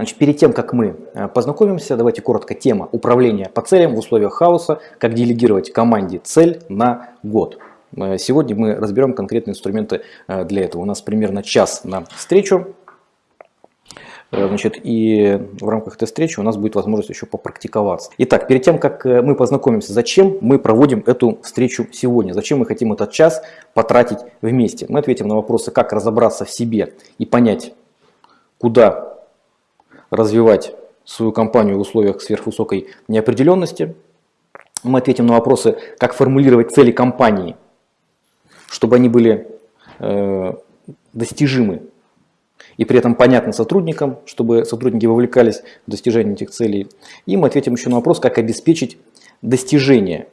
Значит, перед тем, как мы э, познакомимся, давайте коротко тема управления по целям в условиях хаоса, как делегировать команде цель на год. Э, сегодня мы разберем конкретные инструменты э, для этого. У нас примерно час на встречу. Значит, и в рамках этой встречи у нас будет возможность еще попрактиковаться. Итак, перед тем, как мы познакомимся, зачем мы проводим эту встречу сегодня, зачем мы хотим этот час потратить вместе, мы ответим на вопросы, как разобраться в себе и понять, куда развивать свою компанию в условиях сверхвысокой неопределенности. Мы ответим на вопросы, как формулировать цели компании, чтобы они были э, достижимы и при этом понятны сотрудникам, чтобы сотрудники вовлекались в достижение этих целей. И мы ответим еще на вопрос, как обеспечить достижение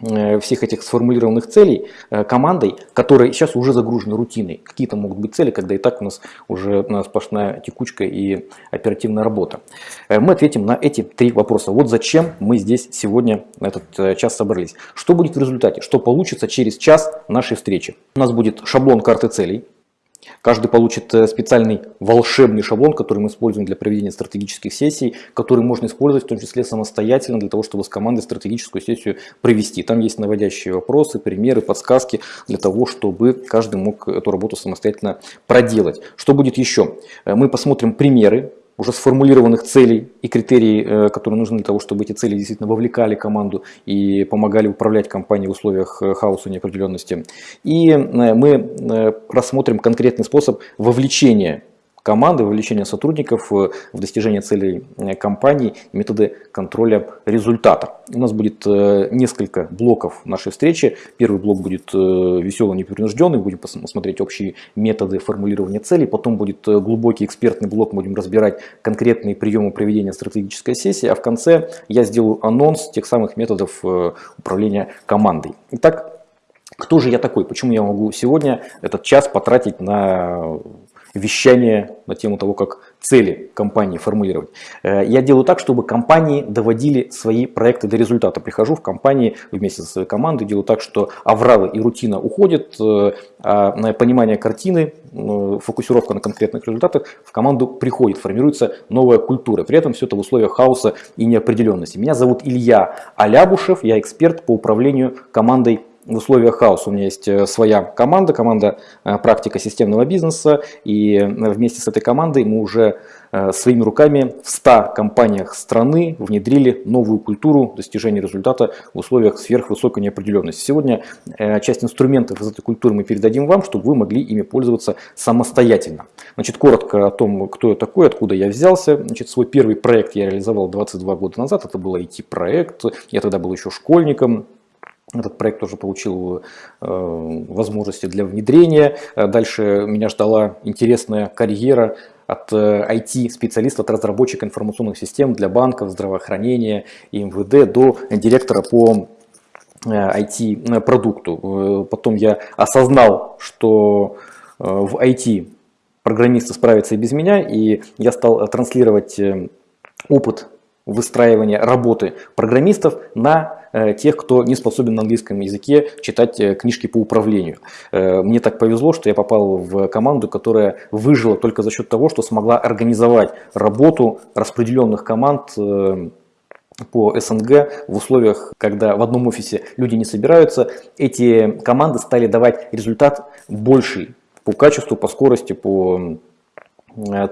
всех этих сформулированных целей э, командой, которая сейчас уже загружена рутиной. Какие-то могут быть цели, когда и так у нас уже сплошная текучка и оперативная работа. Э, мы ответим на эти три вопроса. Вот зачем мы здесь сегодня на этот час собрались. Что будет в результате? Что получится через час нашей встречи? У нас будет шаблон карты целей. Каждый получит э, специальный волшебный шаблон, который мы используем для проведения стратегических сессий, который можно использовать в том числе самостоятельно для того, чтобы с командой стратегическую сессию провести. Там есть наводящие вопросы, примеры, подсказки для того, чтобы каждый мог эту работу самостоятельно проделать. Что будет еще? Э, мы посмотрим примеры уже сформулированных целей и критерий, э, которые нужны для того, чтобы эти цели действительно вовлекали команду и помогали управлять компанией в условиях э, хаоса и неопределенности. И э, мы рассмотрим конкретный способ вовлечения команды, вовлечения сотрудников в достижение целей э, компании, методы контроля результата. У нас будет э, несколько блоков нашей встречи. Первый блок будет э, веселый, непринужденный, будем посмотреть общие методы формулирования целей. Потом будет глубокий экспертный блок, будем разбирать конкретные приемы проведения стратегической сессии. А в конце я сделаю анонс тех самых методов управления командой. Итак, кто же я такой? Почему я могу сегодня этот час потратить на вещание на тему того, как цели компании формулировать. Э, я делаю так, чтобы компании доводили свои проекты до результата. Прихожу в компании вместе со своей командой, делаю так, что авралы и рутина уходят, э, а понимание картины, э, фокусировка на конкретных результатах в команду приходит, формируется новая культура. При этом все это в условиях хаоса и неопределенности. Меня зовут Илья Алябушев, я эксперт по управлению командой в условиях хаоса у меня есть э, своя команда, команда э, практика системного бизнеса, и э, вместе с этой командой мы уже своими руками в 100 компаниях страны внедрили новую культуру достижения результата в условиях сверхвысокой неопределенности. Сегодня часть инструментов из этой культуры мы передадим вам, чтобы вы могли ими пользоваться самостоятельно. Значит, коротко о том, кто я такой, откуда я взялся. Значит, свой первый проект я реализовал 22 года назад, это был IT-проект, я тогда был еще школьником, этот проект тоже получил э, возможности для внедрения. Э, дальше меня ждала интересная карьера от IT-специалиста, э, от разработчика информационных систем для банков, здравоохранения и МВД до директора по IT-продукту. Потом я осознал, что в IT программисты справятся и без меня, и я стал транслировать опыт выстраивания работы программистов на Э, тех, кто не способен на английском языке читать э, книжки по управлению. Э, мне так повезло, что я попал в команду, которая выжила только за счет того, что смогла организовать работу распределенных команд по СНГ в условиях, когда в одном офисе люди не собираются, эти команды стали давать результат больший по качеству, по скорости, по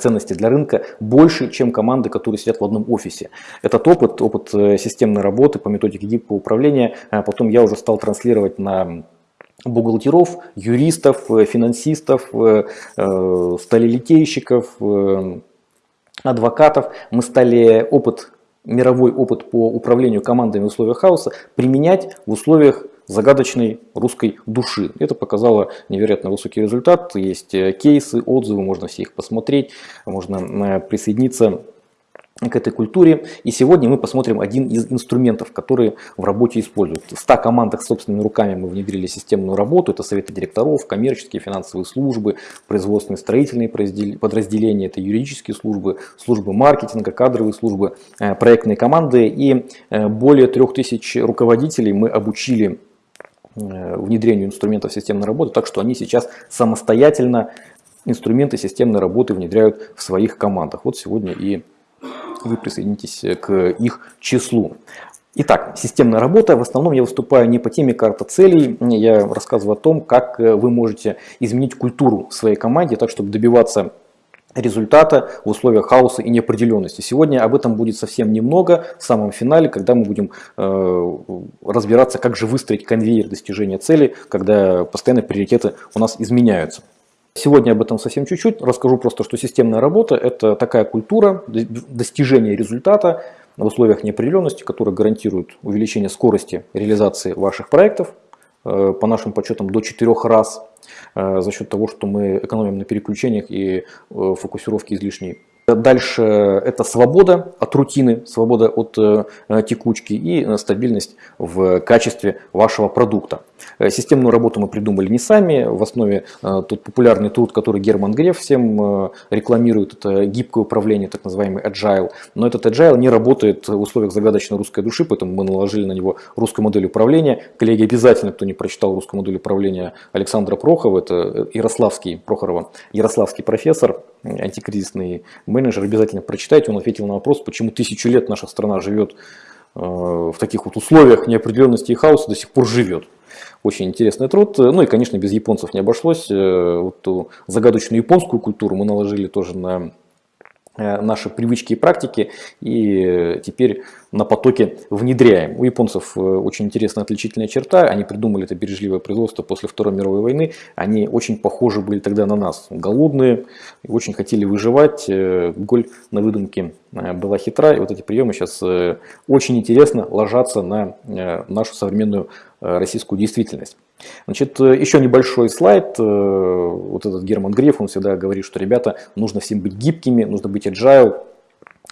ценности для рынка больше, чем команды, которые сидят в одном офисе. Этот опыт, опыт э, системной работы по методике гибкого управления, э, потом я уже стал транслировать на бухгалтеров, юристов, финансистов, сталелитейщиков, адвокатов. Мы стали опыт, мировой опыт по управлению командами в условиях хаоса применять в условиях загадочной русской души. Это показало невероятно высокий результат. Есть э, кейсы, отзывы, можно все их посмотреть, можно э, присоединиться к этой культуре. И сегодня мы посмотрим один из инструментов, которые в работе используют. В 100 командах собственными руками мы внедрили системную работу. Это советы директоров, коммерческие, финансовые службы, производственные, строительные подразделения, это юридические службы, службы маркетинга, кадровые службы, э, проектные команды. И более 3000 руководителей мы обучили внедрению инструментов системной работы, так что они сейчас самостоятельно инструменты системной работы внедряют в своих командах. Вот сегодня и вы присоединитесь к их числу. Итак, системная работа. В основном я выступаю не по теме карта целей. Я рассказываю о том, как вы можете изменить культуру своей команде, так чтобы добиваться результата в условиях хаоса и неопределенности. Сегодня об этом будет совсем немного в самом финале, когда мы будем э, разбираться, как же выстроить конвейер достижения цели, когда постоянно приоритеты у нас изменяются. Сегодня об этом совсем чуть-чуть. Расскажу просто, что системная работа – это такая культура достижения результата в условиях неопределенности, которая гарантирует увеличение скорости реализации ваших проектов, по нашим подсчетам до 4 раз, э, за счет того, что мы экономим на переключениях и э, фокусировке излишней Дальше это свобода от рутины, свобода от э, текучки и стабильность в качестве вашего продукта. Э, системную работу мы придумали не сами. В основе э, тот популярный труд, который Герман Греф всем рекламирует, это гибкое управление, так называемый agile. Но этот agile не работает в условиях загадочной русской души, поэтому мы наложили на него русскую модель управления. Коллеги, обязательно, кто не прочитал русскую модель управления Александра Прохова, это Ярославский, Прохорова, Ярославский профессор, антикризисный менеджер, обязательно прочитайте. Он ответил на вопрос, почему тысячу лет наша страна живет э, в таких вот условиях неопределенности и хаоса, до сих пор живет. Очень интересный труд. Ну и, конечно, без японцев не обошлось. Э, вот ту загадочную японскую культуру мы наложили тоже на наши привычки и практики и теперь на потоке внедряем. У японцев э, очень интересная отличительная черта, они придумали это бережливое производство после Второй мировой войны, они очень похожи были тогда на нас, голодные, очень хотели выживать, э, голь на выдумке была хитра, и вот эти приемы сейчас очень интересно ложатся на нашу современную российскую действительность. Значит, э, еще небольшой слайд. Э, вот этот Герман Греф, он всегда говорит, что, ребята, нужно всем быть гибкими, нужно быть agile.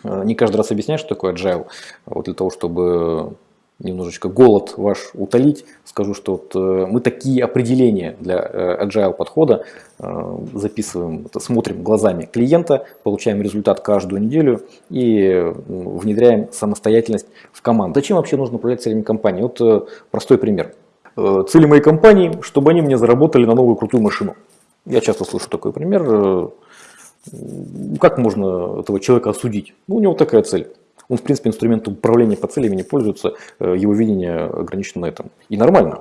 Э, не каждый раз объясняю, что такое agile. Вот для того, чтобы немножечко голод ваш утолить, скажу, что вот мы такие определения для agile подхода записываем, смотрим глазами клиента, получаем результат каждую неделю и внедряем самостоятельность в команду. Зачем вообще нужно управлять целями компании? Вот простой пример. Э, цели моей компании, чтобы они мне заработали на новую крутую машину. Я часто слышу такой пример. Э, как можно этого человека осудить? Ну, у него такая цель. Он, в принципе, инструментом управления по целями не пользуется, э, его видение ограничено на этом. И нормально.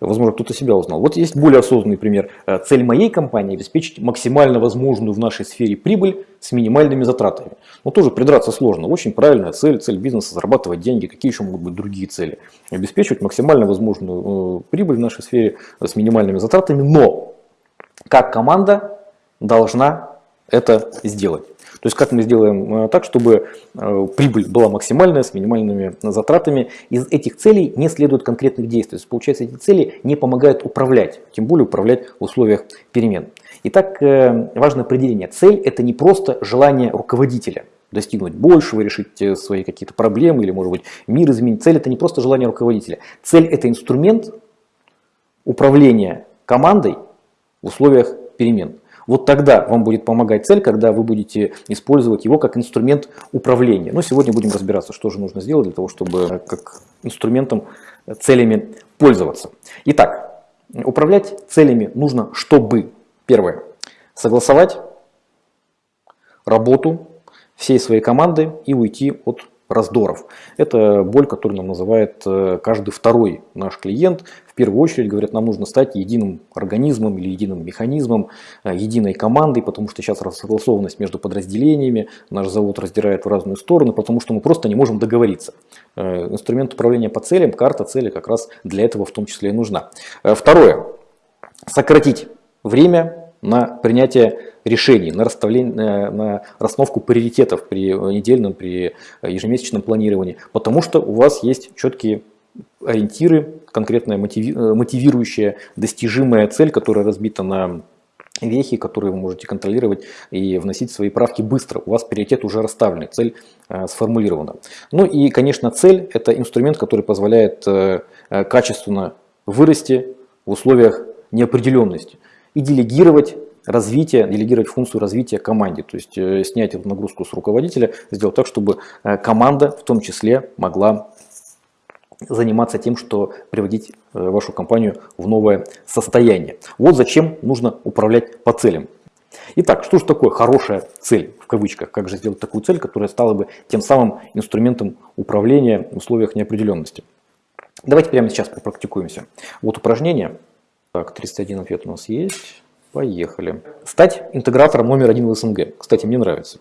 Возможно, кто-то себя узнал. Вот есть более осознанный пример. Э, цель моей компании – обеспечить максимально возможную в нашей сфере прибыль с минимальными затратами. Но тоже придраться сложно. Очень правильная цель, цель бизнеса – зарабатывать деньги. Какие еще могут быть другие цели? Обеспечивать максимально возможную э, прибыль в нашей сфере с минимальными затратами. Но как команда должна это сделать. То есть как мы сделаем э, так, чтобы э, прибыль была максимальная, с минимальными затратами. Из этих целей не следует конкретных действий. То получается, эти цели не помогают управлять, тем более управлять в условиях перемен. Итак, э, важное определение. Цель – это не просто желание руководителя достигнуть большего, решить свои какие-то проблемы или, может быть, мир изменить. Цель – это не просто желание руководителя. Цель – это инструмент управления командой в условиях перемен. Вот тогда вам будет помогать цель, когда вы будете использовать его как инструмент управления. Но сегодня будем разбираться, что же нужно сделать для того, чтобы как инструментом, целями пользоваться. Итак, управлять целями нужно, чтобы, первое, согласовать работу всей своей команды и уйти от раздоров. Это боль, которую нам называет э, каждый второй наш клиент. В первую очередь, говорят, нам нужно стать единым организмом или единым механизмом, э, единой командой, потому что сейчас рассогласованность между подразделениями, наш завод раздирает в разные стороны, потому что мы просто не можем договориться. Э, инструмент управления по целям, карта цели как раз для этого в том числе и нужна. Второе. Сократить время на принятие решений, на, расставление, на расстановку приоритетов при недельном, при ежемесячном планировании, потому что у вас есть четкие ориентиры, конкретная мотивирующая, достижимая цель, которая разбита на вехи, которые вы можете контролировать и вносить свои правки быстро. У вас приоритет уже расставлен, цель э, сформулирована. Ну и, конечно, цель – это инструмент, который позволяет э, качественно вырасти в условиях неопределенности и делегировать развитие, делегировать функцию развития команде, то есть э, снять эту нагрузку с руководителя, сделать так, чтобы э, команда в том числе могла заниматься тем, что приводить э, вашу компанию в новое состояние. Вот зачем нужно управлять по целям. Итак, что же такое хорошая цель, в кавычках, как же сделать такую цель, которая стала бы тем самым инструментом управления в условиях неопределенности. Давайте прямо сейчас попрактикуемся. Вот упражнение. Так, 31 ответ у нас есть. Поехали. Стать интегратором номер один в СНГ. Кстати, мне нравится.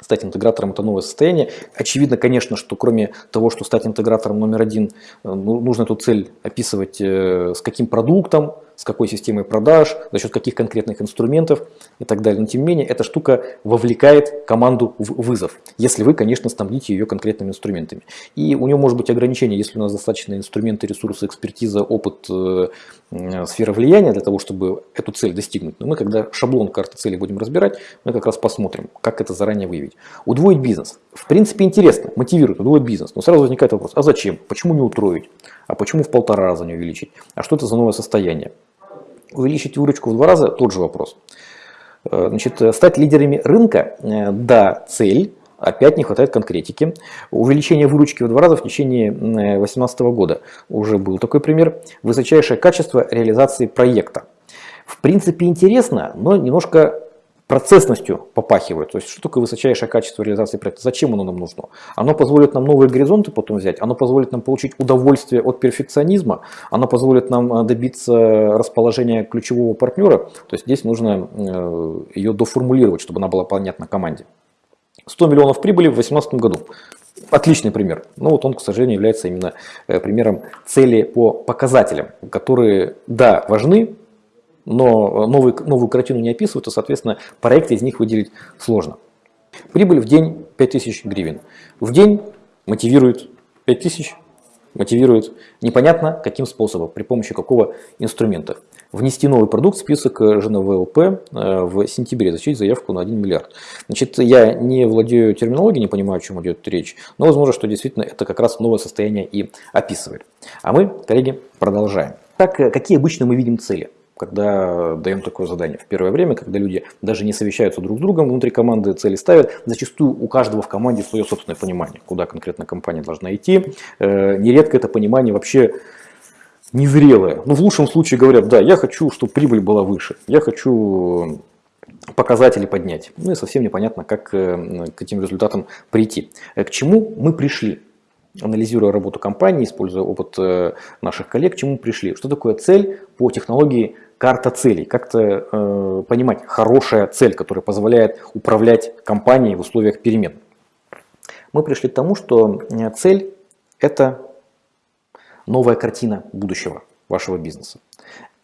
Стать интегратором – это новое состояние. Очевидно, конечно, что кроме того, что стать интегратором номер один, э, ну, нужно эту цель описывать э, с каким продуктом, с какой системой продаж, за счет каких конкретных инструментов и так далее. Но тем не менее, эта штука вовлекает команду в вызов, если вы, конечно, снабдите ее конкретными инструментами. И у нее может быть ограничение, если у нас достаточно инструменты, ресурсы, экспертиза, опыт, э, сфера влияния для того, чтобы эту цель достигнуть. Но мы, когда шаблон карты цели будем разбирать, мы как раз посмотрим, как это заранее выявить. Удвоить бизнес. В принципе, интересно, мотивирует, удвоить бизнес. Но сразу возникает вопрос, а зачем? Почему не утроить? А почему в полтора раза не увеличить? А что это за новое состояние? Увеличить выручку в два раза – тот же вопрос. Э, значит, стать лидерами рынка э, – да, цель, опять не хватает конкретики. Увеличение выручки в два раза в течение 2018 года. Уже был такой пример. Высочайшее качество реализации проекта. В принципе интересно, но немножко процессностью попахивает. То есть, что такое высочайшее качество реализации проекта? Зачем оно нам нужно? Оно позволит нам новые горизонты потом взять, оно позволит нам получить удовольствие от перфекционизма, оно позволит нам э, добиться расположения ключевого партнера. То есть, здесь нужно э, ее доформулировать, чтобы она была понятна команде. 100 миллионов прибыли в 2018 году. Отличный пример. Но вот он, к сожалению, является именно э, примером цели по показателям, которые, да, важны, но новый, новую картину не описывают, и, соответственно, проекты из них выделить сложно. Прибыль в день 5000 гривен. В день мотивирует 5000, мотивирует непонятно каким способом, при помощи какого инструмента. Внести новый продукт в список ЖНВЛП э, в сентябре, зачесть заявку на 1 миллиард. Значит, я не владею терминологией, не понимаю, о чем идет речь, но возможно, что действительно это как раз новое состояние и описывает. А мы, коллеги, продолжаем. Так, э, какие обычно мы видим цели? Когда даем такое задание. В первое время, когда люди даже не совещаются друг с другом, внутри команды цели ставят, зачастую у каждого в команде свое собственное понимание, куда конкретно компания должна идти. Э, нередко это понимание вообще незрелое. Ну, в лучшем случае говорят, да, я хочу, чтобы прибыль была выше, я хочу показатели поднять. Ну и совсем непонятно, как э, к этим результатам прийти. Э, к чему мы пришли? анализируя работу компании, используя опыт наших коллег, к чему пришли. Что такое цель по технологии карта целей, как-то э, понимать хорошая цель, которая позволяет управлять компанией в условиях перемен. Мы пришли к тому, что э, цель – это новая картина будущего вашего бизнеса.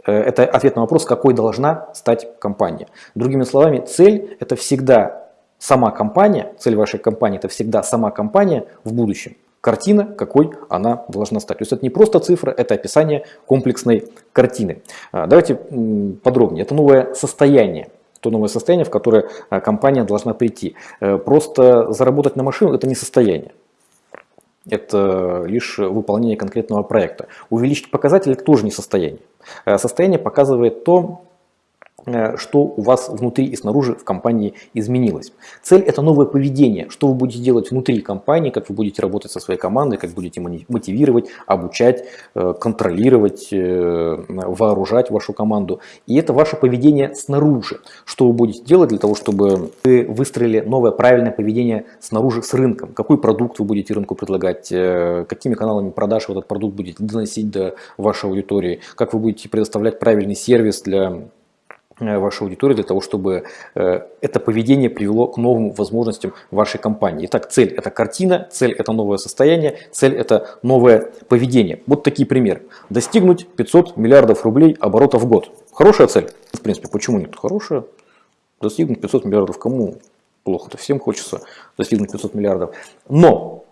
Э, это ответ на вопрос, какой должна стать компания. Другими словами, цель – это всегда сама компания, цель вашей компании – это всегда сама компания в будущем картина, какой она должна стать. То есть это не просто цифра, это описание комплексной картины. А, давайте подробнее. Это новое состояние то новое состояние, в которое а, компания должна прийти. Э, просто заработать на машину – это не состояние. Это лишь выполнение конкретного проекта. Увеличить показатели – это тоже не состояние. Э, состояние показывает то, что у вас внутри и снаружи в компании изменилось. Цель – это новое поведение, что вы будете делать внутри компании, как вы будете работать со своей командой, как будете мотивировать, обучать, э, контролировать, э, вооружать вашу команду. И это ваше поведение снаружи, что вы будете делать для того, чтобы вы выстроили новое правильное поведение снаружи с рынком. Какой продукт вы будете рынку предлагать, какими каналами продаж вы этот продукт будете доносить до вашей аудитории, как вы будете предоставлять правильный сервис для Э, вашей аудитории для того, чтобы э, это поведение привело к новым возможностям вашей компании. Итак, цель – это картина, цель – это новое состояние, цель – это новое поведение. Вот такие примеры. Достигнуть 500 миллиардов рублей оборота в год. Хорошая цель? В принципе, почему нет? Хорошая. Достигнуть 500 миллиардов кому плохо-то? Всем хочется достигнуть 500 миллиардов. Но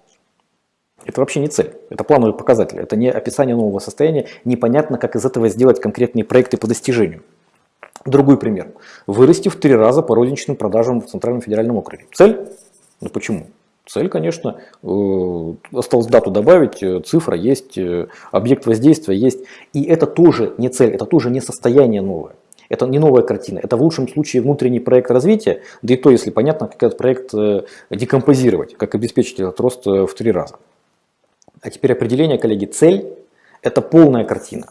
это вообще не цель, это плановый показатель, это не описание нового состояния, непонятно, как из этого сделать конкретные проекты по достижению. Другой пример. Вырасти в три раза по розничным продажам в Центральном федеральном округе. Цель? Ну почему? Цель, конечно, э, осталось дату добавить, э, цифра есть, э, объект воздействия есть. И это тоже не цель, это тоже не состояние новое. Это не новая картина, это в лучшем случае внутренний проект развития, да и то, если понятно, как этот проект декомпозировать, как обеспечить этот рост в три раза. А теперь определение, коллеги, цель – это полная картина.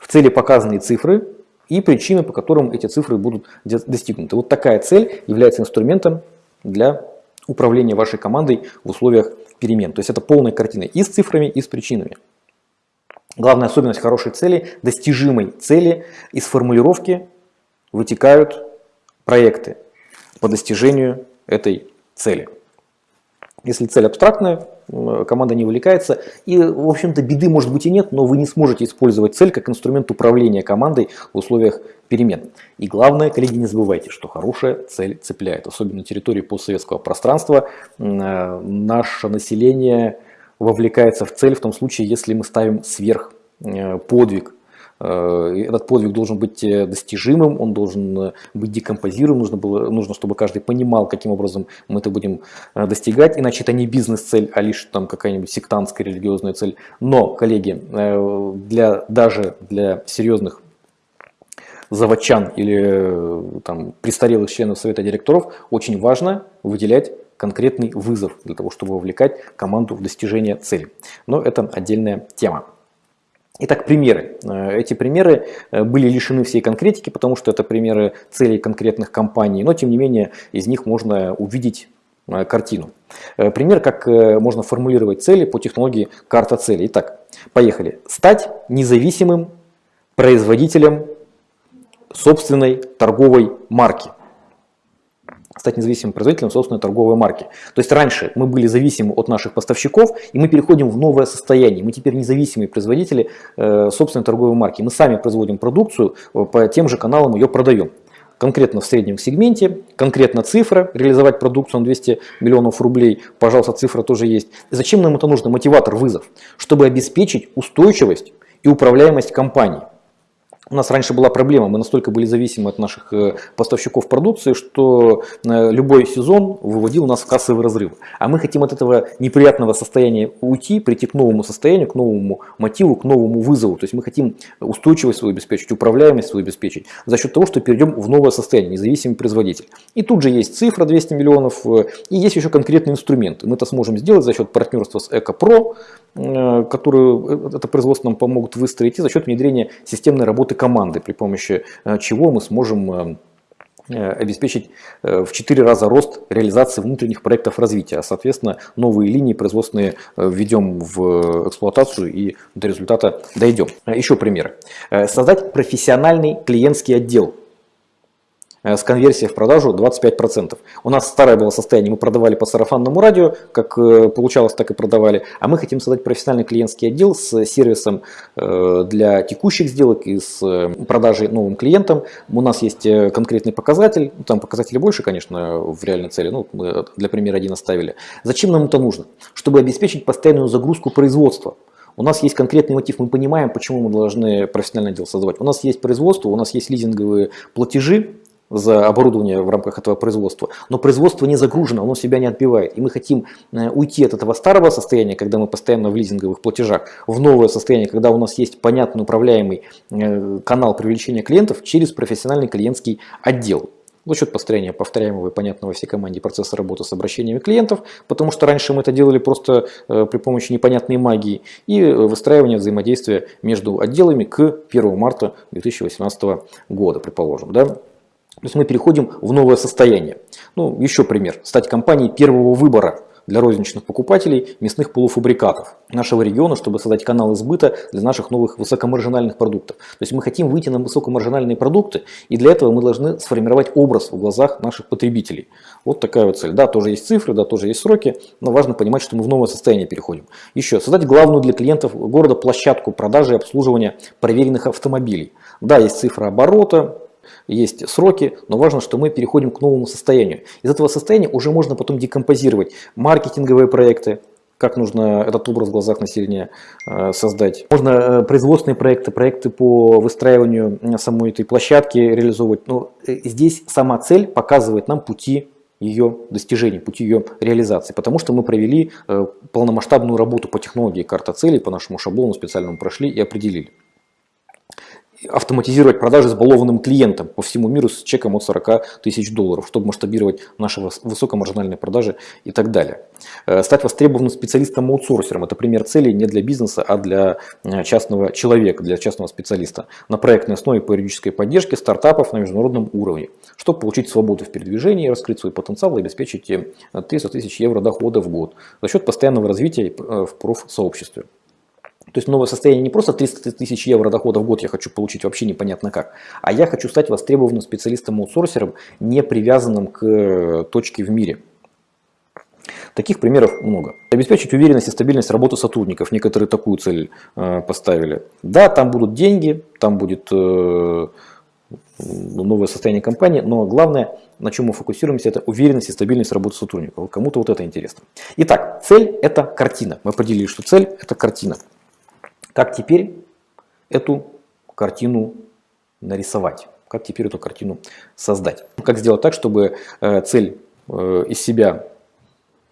В цели показаны цифры, и причины, по которым эти цифры будут достигнуты. Вот такая цель является инструментом для управления вашей командой в условиях перемен. То есть это полная картина и с цифрами, и с причинами. Главная особенность хорошей цели, достижимой цели, из формулировки вытекают проекты по достижению этой цели. Если цель абстрактная, команда не увлекается. И, в общем-то, беды может быть и нет, но вы не сможете использовать цель как инструмент управления командой в условиях перемен. И главное, коллеги, не забывайте, что хорошая цель цепляет. Особенно на территории постсоветского пространства э, наше население вовлекается в цель в том случае, если мы ставим сверх э, подвиг этот подвиг должен быть э, достижимым, он должен э, быть декомпозируем, нужно, было, нужно, чтобы каждый понимал, каким образом мы это будем достигать, иначе это не бизнес-цель, а лишь там какая-нибудь сектантская религиозная цель. Но, коллеги, для, даже для серьезных заводчан или там, престарелых членов совета директоров очень важно выделять конкретный вызов для того, чтобы вовлекать команду в достижение цели. Но это отдельная тема. Итак, примеры. Э, эти примеры э, были лишены всей конкретики, потому что это примеры целей конкретных компаний, но тем не менее из них можно увидеть э, картину. Пример, как можно формулировать цели по технологии карта целей. Итак, поехали. Стать независимым производителем собственной торговой марки стать независимым производителем собственной торговой марки. То есть раньше мы были зависимы от наших поставщиков, и мы переходим в новое состояние. Мы теперь независимые производители э, собственной торговой марки. Мы сами производим продукцию, э, по тем же каналам ее продаем. Конкретно в среднем сегменте, конкретно цифра, реализовать продукцию на 200 миллионов рублей, пожалуйста, цифра тоже есть. Зачем нам это нужно? Мотиватор, вызов, чтобы обеспечить устойчивость и управляемость компании. У нас раньше была проблема, мы настолько были зависимы от наших э, поставщиков продукции, что э, любой сезон выводил нас в кассовый разрыв. А мы хотим от этого неприятного состояния уйти, прийти к новому состоянию, к новому мотиву, к новому вызову. То есть мы хотим устойчивость свою обеспечить, управляемость свою обеспечить за счет того, что перейдем в новое состояние, независимый производитель. И тут же есть цифра 200 миллионов, э, и есть еще конкретные инструменты. Мы это сможем сделать за счет партнерства с ЭКОПРО, которые это производство нам помогут выстроить, и за счет внедрения системной работы команды, при помощи э, чего мы сможем э, э, обеспечить в 4 раза рост реализации внутренних проектов развития. Соответственно, новые линии производственные введем в эксплуатацию и до результата дойдем. Еще пример. Создать профессиональный клиентский отдел Э, с конверсией в продажу 25%. У нас старое было состояние, мы продавали по сарафанному радио, как э, получалось, так и продавали, а мы хотим создать профессиональный клиентский отдел с сервисом э, для текущих сделок и с продажей новым клиентам. У нас есть конкретный показатель, ну, там показатели больше, конечно, в реальной цели, ну, мы для примера один оставили. Зачем нам это нужно? Чтобы обеспечить постоянную загрузку производства. У нас есть конкретный мотив, мы понимаем, почему мы должны профессиональный отдел создавать. У нас есть производство, у нас есть лизинговые платежи, за оборудование в рамках этого производства, но производство не загружено, оно себя не отбивает. И мы хотим э, уйти от этого старого состояния, когда мы постоянно в лизинговых платежах, в новое состояние, когда у нас есть понятный управляемый э, канал привлечения клиентов через профессиональный клиентский отдел за счет построения повторяемого и понятного всей команде процесса работы с обращениями клиентов, потому что раньше мы это делали просто э, при помощи непонятной магии, и выстраивания взаимодействия между отделами к 1 марта 2018 года, предположим. Да? То есть мы переходим в новое состояние. Ну, еще пример. Стать компанией первого выбора для розничных покупателей мясных полуфабрикатов нашего региона, чтобы создать канал избыта для наших новых высокомаржинальных продуктов. То есть мы хотим выйти на высокомаржинальные продукты, и для этого мы должны сформировать образ в глазах наших потребителей. Вот такая вот цель. Да, тоже есть цифры, да, тоже есть сроки, но важно понимать, что мы в новое состояние переходим. Еще, создать главную для клиентов города площадку продажи и обслуживания проверенных автомобилей. Да, есть цифра оборота, есть сроки, но важно, что мы переходим к новому состоянию. Из этого состояния уже можно потом декомпозировать маркетинговые проекты, как нужно этот образ в глазах населения э, создать. Можно э, производственные проекты, проекты по выстраиванию самой этой площадки реализовывать. Но э, здесь сама цель показывает нам пути ее достижения, пути ее реализации, потому что мы провели полномасштабную работу по технологии карта целей, по нашему шаблону специальному прошли и определили. Автоматизировать продажи с балованным клиентом по всему миру с чеком от 40 тысяч долларов, чтобы масштабировать наши высокомаржинальные продажи и так далее. Э, стать востребованным специалистом-аутсорсером – это пример цели не для бизнеса, а для э, частного человека, для частного специалиста на проектной основе по юридической поддержке стартапов на международном уровне, чтобы получить свободу в передвижении, раскрыть свой потенциал и обеспечить 300 тысяч евро дохода в год за счет постоянного развития в профсообществе. То есть новое состояние не просто 300 тысяч евро дохода в год я хочу получить вообще непонятно как, а я хочу стать востребованным специалистом-аутсорсером, не привязанным к э, точке в мире. Таких примеров много. Обеспечить уверенность и стабильность работы сотрудников. Некоторые такую цель э, поставили. Да, там будут деньги, там будет э, новое состояние компании, но главное, на чем мы фокусируемся, это уверенность и стабильность работы сотрудников. Кому-то вот это интересно. Итак, цель это картина. Мы определили, что цель это картина. Как теперь эту картину нарисовать? Как теперь эту картину создать? Как сделать так, чтобы э, цель э, из себя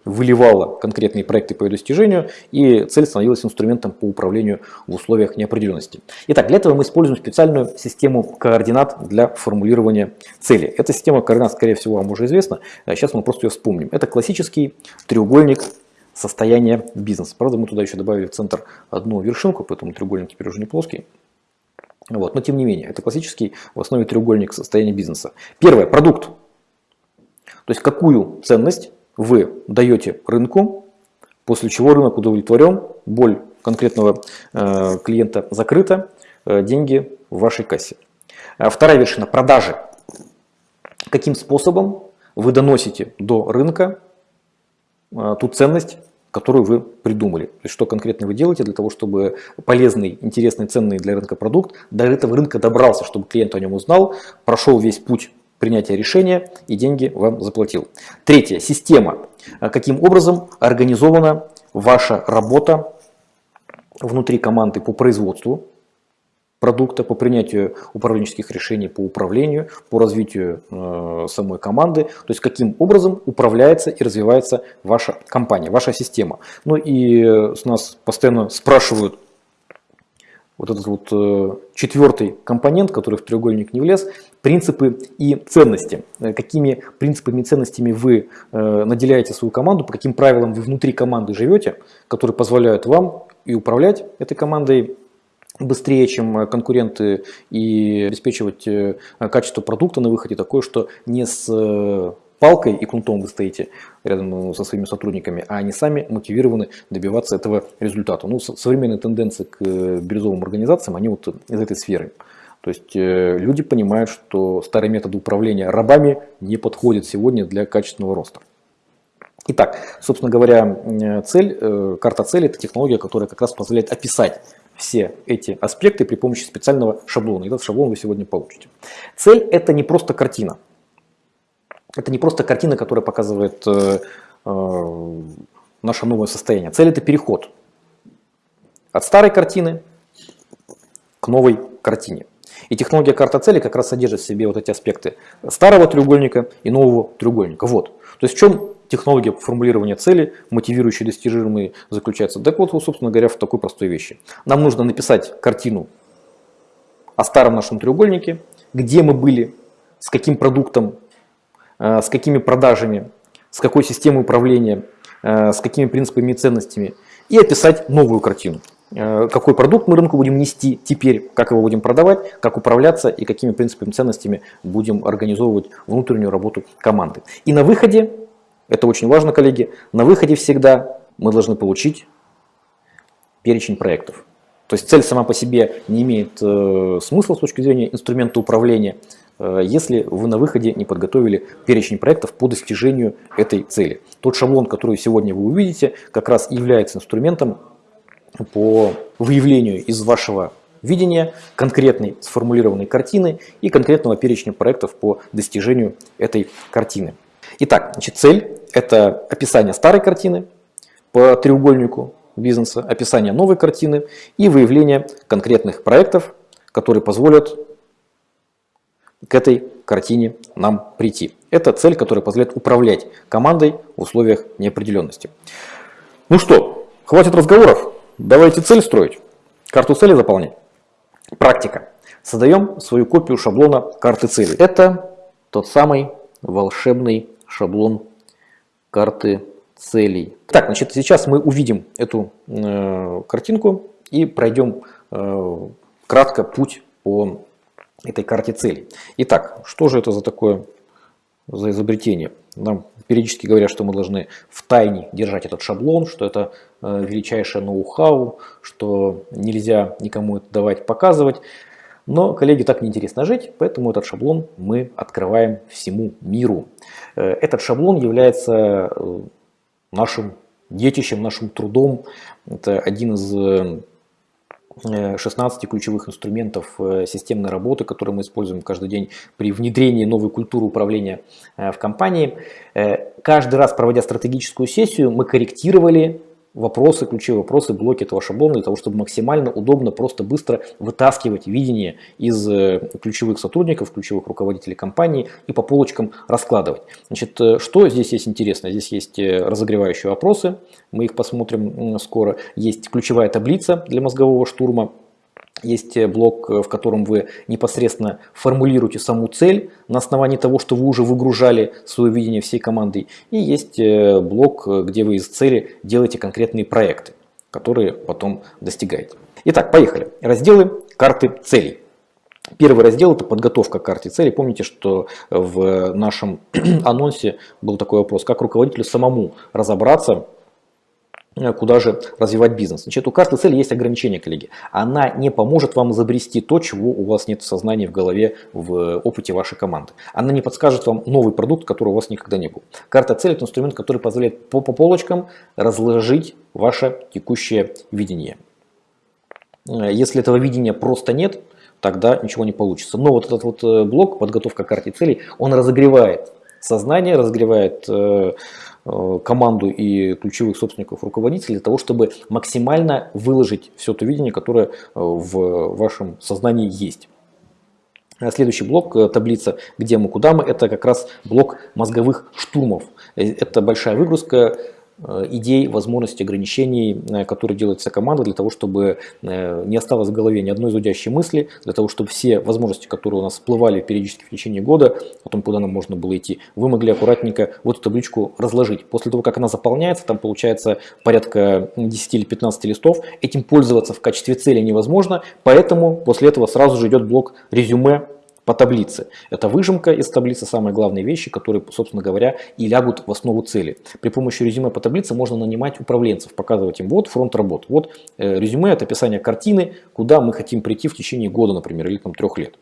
выливала конкретные проекты по ее достижению, и цель становилась инструментом по управлению в условиях неопределенности. Итак, для этого мы используем специальную систему координат для формулирования цели. Эта система координат, скорее всего, вам уже известна, сейчас мы просто ее вспомним. Это классический треугольник состояние бизнеса. Правда, мы туда еще добавили в центр одну вершинку, поэтому треугольник теперь уже не плоский. Вот. Но тем не менее, это классический в основе треугольник состояния бизнеса. Первое, продукт. То есть какую ценность вы даете рынку, после чего рынок удовлетворен, боль конкретного э, клиента закрыта, э, деньги в вашей кассе. А вторая вершина – продажи. Каким способом вы доносите до рынка ту ценность, которую вы придумали. То есть, что конкретно вы делаете для того, чтобы полезный, интересный, ценный для рынка продукт до этого рынка добрался, чтобы клиент о нем узнал, прошел весь путь принятия решения и деньги вам заплатил. Третье. Система. А, каким образом организована ваша работа внутри команды по производству продукта, по принятию управленческих решений по управлению, по развитию э, самой команды, то есть каким образом управляется и развивается ваша компания, ваша система. Ну и э, с нас постоянно спрашивают, вот этот вот э, четвертый компонент, который в треугольник не влез, принципы и ценности. Э, какими принципами и ценностями вы э, наделяете свою команду, по каким правилам вы внутри команды живете, которые позволяют вам и управлять этой командой, быстрее, чем э, конкуренты и обеспечивать э, качество продукта на выходе такое, что не с э, палкой и кнутом вы стоите рядом со своими сотрудниками, а они сами мотивированы добиваться этого результата. Ну, современные тенденции к бирюзовым организациям, они вот из этой сферы. То есть люди понимают, что старые методы управления рабами не подходят сегодня для качественного роста. Итак, собственно говоря, цель, карта цели – это технология, которая как раз позволяет описать все эти аспекты при помощи специального шаблона. И этот шаблон вы сегодня получите. Цель – это не просто картина. Это не просто картина, которая показывает э, э, наше новое состояние. Цель – это переход от старой картины к новой картине. И технология карта цели как раз содержит в себе вот эти аспекты старого треугольника и нового треугольника. Вот. То есть в чем технология формулирования цели, мотивирующие достижимые, заключается? Так вот, собственно говоря, в такой простой вещи. Нам нужно написать картину о старом нашем треугольнике, где мы были, с каким продуктом, э, с какими продажами, с какой системой управления, э, с какими принципами и ценностями, и описать новую картину. Э, какой продукт мы рынку будем нести теперь, как его будем продавать, как управляться и какими принципами и ценностями будем организовывать внутреннюю работу команды. И на выходе это очень важно, коллеги. На выходе всегда мы должны получить перечень проектов. То есть цель сама по себе не имеет э, смысла с точки зрения инструмента управления, э, если вы на выходе не подготовили перечень проектов по достижению этой цели. Тот шаблон, который сегодня вы увидите, как раз является инструментом по выявлению из вашего видения конкретной сформулированной картины и конкретного перечня проектов по достижению этой картины. Итак, значит, цель – это описание старой картины по треугольнику бизнеса, описание новой картины и выявление конкретных проектов, которые позволят к этой картине нам прийти. Это цель, которая позволяет управлять командой в условиях неопределенности. Ну что, хватит разговоров, давайте цель строить, карту цели заполнять. Практика. Создаем свою копию шаблона карты цели. Это тот самый волшебный шаблон карты целей. Так, значит, сейчас мы увидим эту э, картинку и пройдем э, кратко путь по этой карте целей. Итак, что же это за такое за изобретение? Нам периодически говорят, что мы должны в тайне держать этот шаблон, что это э, величайшее ноу-хау, что нельзя никому это давать показывать. Но, коллеги, так неинтересно жить, поэтому этот шаблон мы открываем всему миру. Э, этот шаблон является э, нашим детищем, нашим трудом. Это один из 16 ключевых инструментов системной работы, которые мы используем каждый день при внедрении новой культуры управления в компании каждый раз, проводя стратегическую сессию, мы корректировали вопросы, ключевые вопросы, блоки этого шаблона для того, чтобы максимально удобно, просто быстро вытаскивать видение из э, ключевых сотрудников, ключевых руководителей компании и по полочкам раскладывать. Значит, э, что здесь есть интересно? Здесь есть э, разогревающие вопросы, мы их посмотрим скоро. Есть ключевая таблица для мозгового штурма, есть э, блок, э, в котором вы непосредственно формулируете саму цель на основании того, что вы уже выгружали свое видение всей команды. И есть э, блок, где вы из цели делаете конкретные проекты, которые потом достигаете. Итак, поехали. Разделы карты целей. Первый раздел – это подготовка к карте целей. Помните, что в нашем анонсе был такой вопрос, как руководителю самому разобраться куда же развивать бизнес. Значит, у каждой цели есть ограничения, коллеги. Она не поможет вам изобрести то, чего у вас нет в сознании, в голове, в опыте вашей команды. Она не подскажет вам новый продукт, который у вас никогда не был. Карта цели – это инструмент, который позволяет по, по полочкам разложить ваше текущее видение. Э, если этого видения просто нет, тогда ничего не получится. Но вот этот вот э, блок, подготовка к карте целей, он разогревает сознание, разогревает Э, команду и ключевых собственников, руководителей, для того, чтобы максимально выложить все то видение, которое э, в вашем сознании есть. Следующий блок, э, таблица «Где мы, куда мы» – это как раз блок мозговых штурмов. Это большая выгрузка Э, идей, возможностей, ограничений, э, которые делается команда для того, чтобы э, не осталось в голове ни одной зудящей мысли, для того, чтобы все возможности, которые у нас всплывали периодически в течение года, о том, куда нам можно было идти, вы могли аккуратненько вот эту табличку разложить. После того, как она заполняется, там получается порядка 10 или 15 листов, этим пользоваться в качестве цели невозможно, поэтому после этого сразу же идет блок резюме по таблице. Это выжимка из таблицы, самые главные вещи, которые, собственно говоря, и лягут в основу цели. При помощи резюме по таблице можно нанимать управленцев, показывать им вот фронт работ. Вот э, резюме – это описание картины, куда мы хотим прийти в течение года, например, или там, трех лет.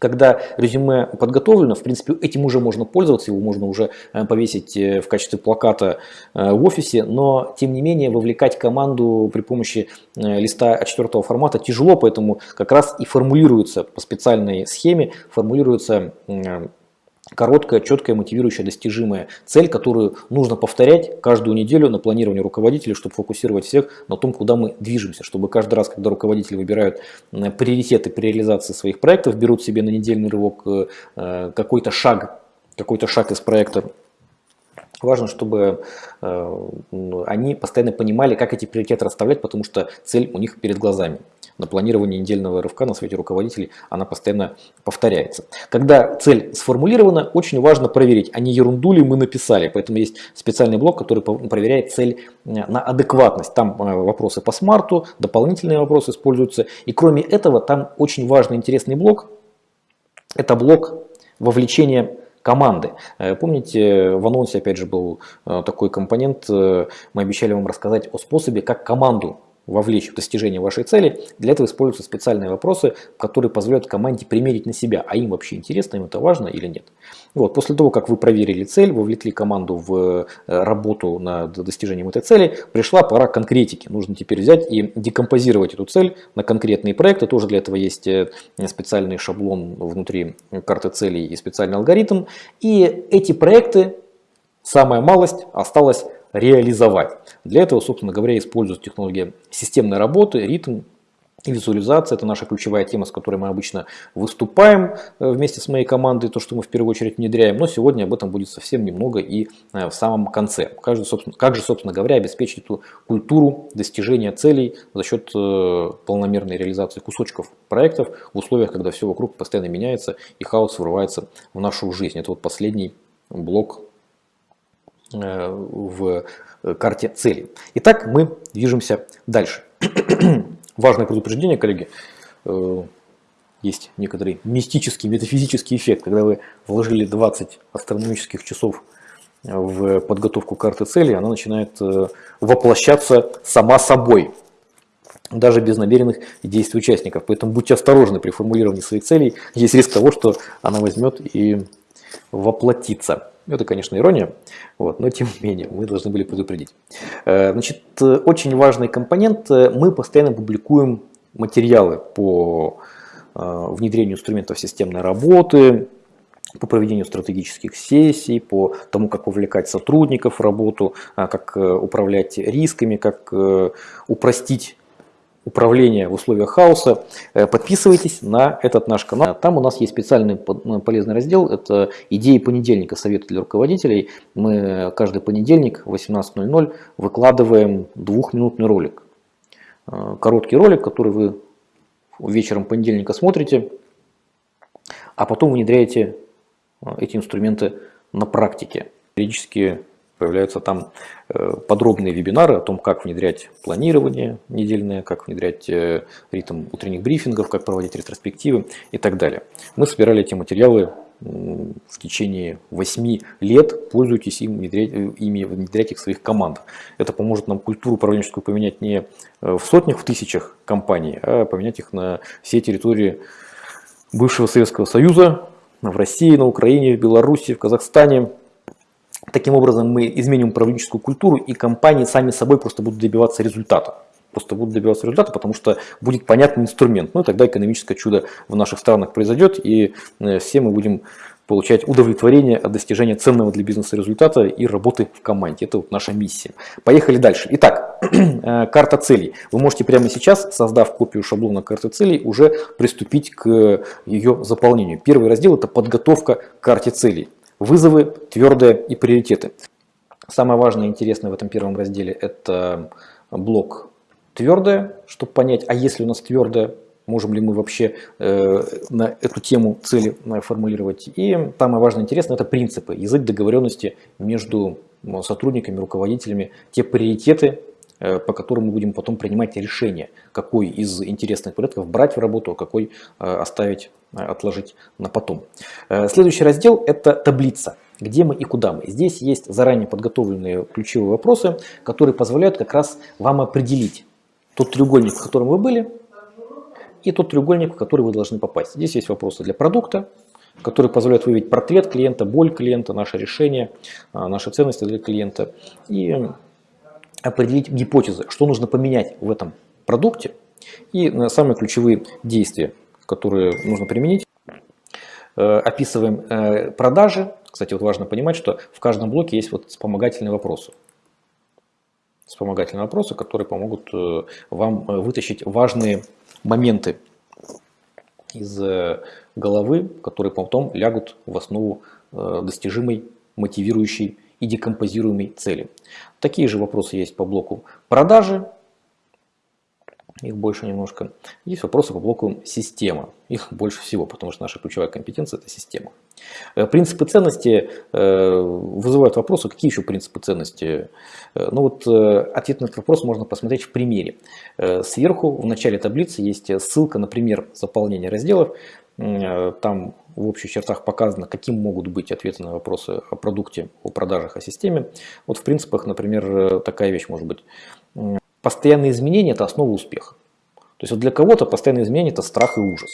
Когда резюме подготовлено, в принципе, этим уже можно пользоваться, его можно уже э, повесить э, в качестве плаката э, в офисе, но тем не менее вовлекать команду при помощи листа А4 формата тяжело, поэтому как раз и формулируется по специальной схеме, формулируется короткая, четкая, мотивирующая, достижимая цель, которую нужно повторять каждую неделю на планировании руководителей, чтобы фокусировать всех на том, куда мы движемся, чтобы каждый раз, когда руководители выбирают приоритеты при реализации своих проектов, берут себе на недельный рывок э, э, какой-то шаг, какой-то шаг из проекта, Важно, чтобы э, они постоянно понимали, как эти приоритеты расставлять, потому что цель у них перед глазами на планировании недельного рывка на свете руководителей она постоянно повторяется. Когда цель сформулирована, очень важно проверить, а не ерунду ли мы написали. Поэтому есть специальный блок, который проверяет цель э, на адекватность. Там э, вопросы по смарту, дополнительные вопросы используются. И кроме этого, там очень важный интересный блок. Это блок вовлечения команды. Э, помните, в анонсе опять же был такой компонент, мы обещали вам рассказать о способе, как команду вовлечь в достижение вашей цели, для этого используются специальные вопросы, которые позволяют команде примерить на себя, а им вообще интересно, им это важно или нет. Вот, после того, как вы проверили цель, вовлекли команду в э, работу над достижением этой цели, пришла пора конкретики. Нужно теперь взять и декомпозировать эту цель на конкретные проекты. Тоже для этого есть э, специальный шаблон внутри карты целей и специальный алгоритм. И эти проекты, самая малость, осталось реализовать. Для этого, собственно говоря, используют технологии системной работы, ритм, Визуализация – это наша ключевая тема, с которой мы обычно выступаем э, вместе с моей командой, то, что мы в первую очередь внедряем. Но сегодня об этом будет совсем немного и э, в самом конце. Как же, собственно, как же, собственно говоря, обеспечить эту культуру достижения целей за счет э, полномерной реализации кусочков проектов в условиях, когда все вокруг постоянно меняется и хаос врывается в нашу жизнь. Это вот последний блок в карте целей. Итак, мы движемся дальше. Важное предупреждение, коллеги. Э, есть некоторый мистический, метафизический эффект, когда вы вложили 20 астрономических часов в подготовку карты цели, она начинает э, воплощаться сама собой, даже без намеренных действий участников. Поэтому будьте осторожны при формулировании своих целей. Есть риск того, что она возьмет и воплотится. Это, конечно, ирония, вот, но тем не менее мы должны были предупредить. Э, значит, очень важный компонент. Мы постоянно публикуем материалы по э, внедрению инструментов системной работы, по проведению стратегических сессий, по тому, как вовлекать сотрудников в работу, э, как управлять рисками, как упростить управления в условиях хаоса, э, подписывайтесь на этот наш канал. Там у нас есть специальный э, полезный раздел, это идеи понедельника, советы для руководителей. Мы каждый понедельник в 18.00 выкладываем двухминутный ролик. Э, короткий ролик, который вы вечером понедельника смотрите, а потом внедряете эти инструменты на практике. Периодически Появляются там э, подробные вебинары о том, как внедрять планирование недельное, как внедрять э, ритм утренних брифингов, как проводить ретроспективы и так далее. Мы собирали эти материалы в течение 8 лет, пользуйтесь им, внедрять, э, ими, внедрять их в своих командах. Это поможет нам культуру управленческую поменять не в сотнях, в тысячах компаний, а поменять их на все территории бывшего Советского Союза, в России, на Украине, в Беларуси, в Казахстане, Таким образом мы изменим управленческую культуру и компании сами собой просто будут добиваться результата. Просто будут добиваться результата, потому что будет понятный инструмент. Ну и тогда экономическое чудо в наших странах произойдет, и э, все мы будем получать удовлетворение от достижения ценного для бизнеса результата и работы в команде. Это вот наша миссия. Поехали дальше. Итак, э, карта целей. Вы можете прямо сейчас, создав копию шаблона карты целей, уже приступить к ее заполнению. Первый раздел – это подготовка к карте целей. Вызовы, твердые и приоритеты. Самое важное и интересное в этом первом разделе это блок твердое, чтобы понять, а если у нас твердое, можем ли мы вообще э, на эту тему цели э, формулировать. И самое важное и интересное это принципы, язык договоренности между сотрудниками, руководителями, те приоритеты, по которым мы будем потом принимать решение, какой из интересных порядков брать в работу, а какой э, оставить, э, отложить на потом. Следующий раздел – это таблица где мы и куда мы. Здесь есть заранее подготовленные ключевые вопросы, которые позволяют как раз вам определить тот треугольник, в котором вы были, и тот треугольник, в который вы должны попасть. Здесь есть вопросы для продукта, которые позволяют выявить портрет клиента, боль клиента, наше решение, наши ценности для клиента. И определить гипотезы, что нужно поменять в этом продукте и э, самые ключевые действия, которые нужно применить. Э, описываем э, продажи. Кстати, вот важно понимать, что в каждом блоке есть вот вспомогательные вопросы. Вспомогательные вопросы, которые помогут вам вытащить важные моменты из головы, которые потом лягут в основу достижимой, мотивирующей и декомпозируемой цели. Такие же вопросы есть по блоку продажи, их больше немножко. Есть вопросы по блоку система, их больше всего, потому что наша ключевая компетенция это система. Э, принципы ценности э, вызывают вопросы, какие еще принципы ценности? Э, ну вот ответ на этот вопрос можно посмотреть в примере. Сверху в начале таблицы есть ссылка на пример заполнения разделов. Там в общих чертах показано, каким могут быть ответы на вопросы о продукте, о продажах, о системе. Вот в принципах, например, такая вещь может быть. Постоянные изменения – это основа успеха. То есть вот для кого-то постоянные изменения – это страх и ужас.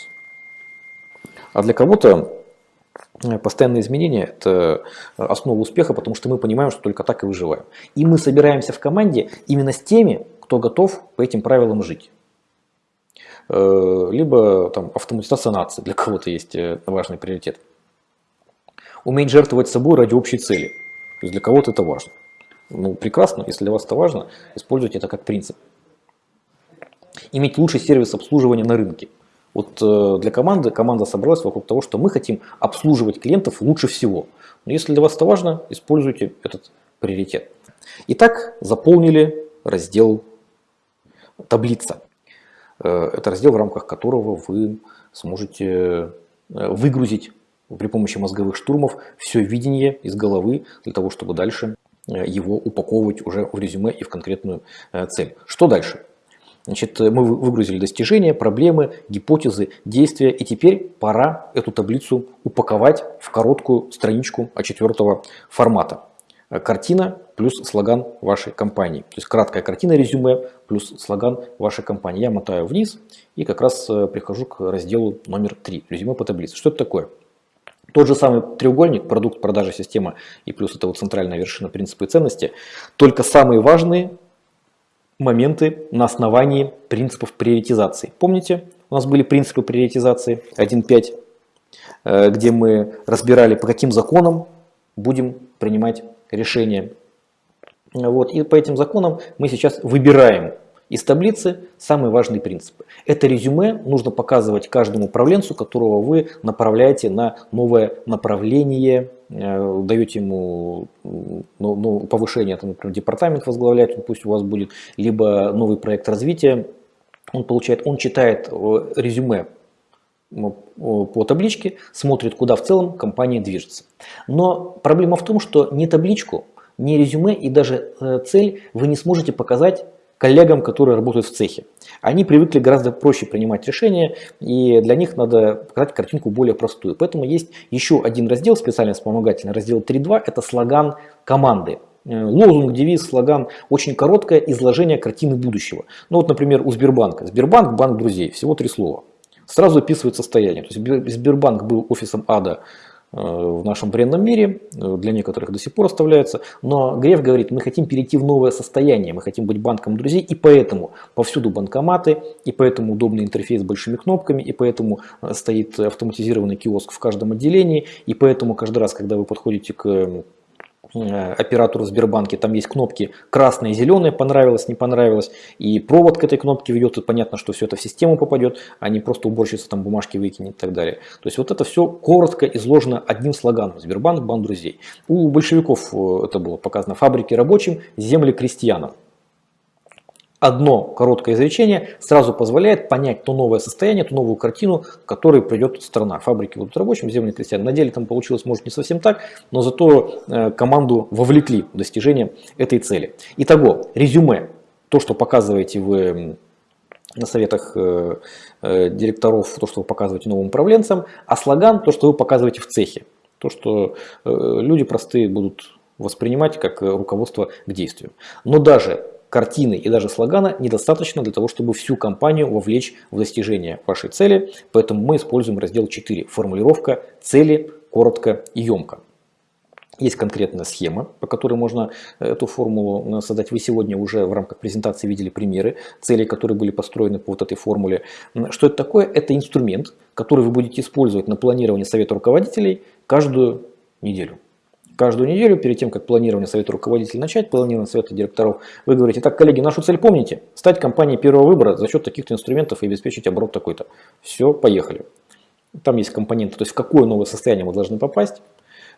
А для кого-то э, постоянные изменения – это основа успеха, потому что мы понимаем, что только так и выживаем. И мы собираемся в команде именно с теми, кто готов по этим правилам жить. Э, либо там, автоматизация нации, для кого-то есть э, важный приоритет. Уметь жертвовать собой ради общей цели. То есть для кого-то это важно. Ну, прекрасно, если для вас это важно, используйте это как принцип. иметь лучший сервис обслуживания на рынке. Вот э, для команды команда собралась вокруг того, что мы хотим обслуживать клиентов лучше всего. Но если для вас это важно, используйте этот приоритет. Итак, заполнили раздел таблица. Э, это раздел, в рамках которого вы сможете э, выгрузить при помощи мозговых штурмов все видение из головы для того, чтобы дальше его упаковывать уже в резюме и в конкретную цель. Что дальше? Значит, мы выгрузили достижения, проблемы, гипотезы, действия, и теперь пора эту таблицу упаковать в короткую страничку А4 формата. Картина плюс слоган вашей компании. То есть краткая картина резюме плюс слоган вашей компании. Я мотаю вниз и как раз э, прихожу к разделу номер 3, резюме по таблице. Что это такое? Тот же самый треугольник, продукт, продажа, система и плюс это вот центральная вершина принципы и ценности, только самые важные моменты на основании принципов приоритизации. Помните, у нас были принципы приоритизации 1.5, э, где мы разбирали, по каким законам будем принимать решения. Вот, и по этим законам мы сейчас выбираем из таблицы самые важные принципы. Это резюме нужно показывать каждому управленцу, которого вы направляете на новое направление, э, даете ему ну, ну, повышение, там, например, департамент возглавлять, пусть у вас будет, либо новый проект развития. Он получает, он читает э, резюме по табличке, смотрит, куда в целом компания движется. Но проблема в том, что ни табличку, ни резюме и даже э, цель вы не сможете показать коллегам, которые работают в цехе. Они привыкли гораздо проще принимать решения, и для них надо показать картинку более простую. Поэтому есть еще один раздел, специально вспомогательный, раздел 3.2, это слоган команды. Э, лозунг, девиз, слоган, очень короткое изложение картины будущего. Ну вот, например, у Сбербанка. Сбербанк, банк друзей, всего три слова. Сразу описывает состояние. То есть Сбербанк был офисом ада Э, в нашем бренном мире, э, для некоторых до сих пор оставляется. Но Греф говорит, мы хотим перейти в новое состояние, мы хотим быть банком друзей, и поэтому повсюду банкоматы, и поэтому удобный интерфейс с большими кнопками, и поэтому э, стоит автоматизированный киоск в каждом отделении, и поэтому каждый раз, когда вы подходите к оператору в Сбербанке, там есть кнопки красная и зеленая, понравилось, не понравилось, и провод к этой кнопке ведет, и понятно, что все это в систему попадет, а не просто уборщица там бумажки выкинет и так далее. То есть вот это все коротко изложено одним слоганом. Сбербанк, банк друзей. У большевиков э, это было показано фабрики рабочим, земли крестьянам одно короткое изречение сразу позволяет понять то новое состояние, ту новую картину, к которой придет страна. Фабрики будут рабочим, земли крестьян. На деле там получилось, может, не совсем так, но зато э, команду вовлекли в достижение этой цели. Итого, резюме. То, что показываете вы на советах э, э, директоров, то, что вы показываете новым управленцам, а слоган, то, что вы показываете в цехе. То, что люди простые будут воспринимать как руководство к действию. Но даже картины и даже слогана недостаточно для того, чтобы всю компанию вовлечь в достижение вашей цели, поэтому мы используем раздел 4 «Формулировка цели коротко и емко». Есть конкретная схема, по которой можно эту формулу создать. Вы сегодня уже в рамках презентации видели примеры целей, которые были построены по вот этой формуле. Что это такое? Это инструмент, который вы будете использовать на планировании совета руководителей каждую неделю каждую неделю, перед тем, как планирование совета руководителей начать, планирование совета директоров, вы говорите, так, коллеги, нашу цель помните? Стать компанией первого выбора за счет таких-то инструментов и обеспечить оборот такой-то. Все, поехали. Там есть компоненты, то есть в какое новое состояние мы должны попасть,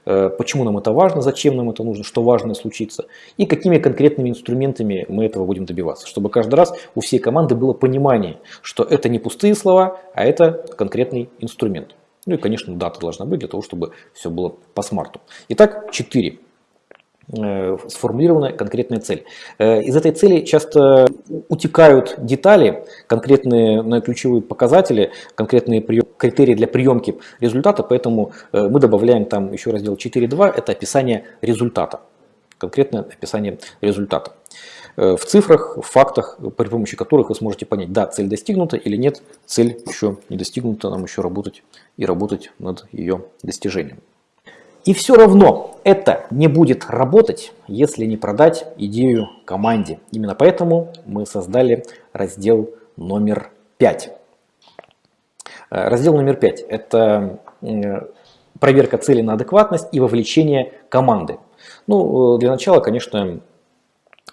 э, почему нам это важно, зачем нам это нужно, что важно случится, и какими конкретными инструментами мы этого будем добиваться, чтобы каждый раз у всей команды было понимание, что это не пустые слова, а это конкретный инструмент. Ну и, конечно, дата должна быть для того, чтобы все было по смарту. Итак, 4 э, сформулированная конкретная цель. Э, из этой цели часто утекают детали, конкретные ключевые показатели, конкретные критерии для приемки результата, поэтому э, мы добавляем там еще раздел 4.2, это описание результата, конкретное описание результата. Э, в цифрах, в фактах, при помощи которых вы сможете понять, да, цель достигнута или нет, цель еще не достигнута, нам еще работать и работать над ее достижением. И все равно это не будет работать, если не продать идею команде. Именно поэтому мы создали раздел номер 5. Э, раздел номер 5 – это проверка цели на адекватность и вовлечение команды. Ну, э, для начала, конечно,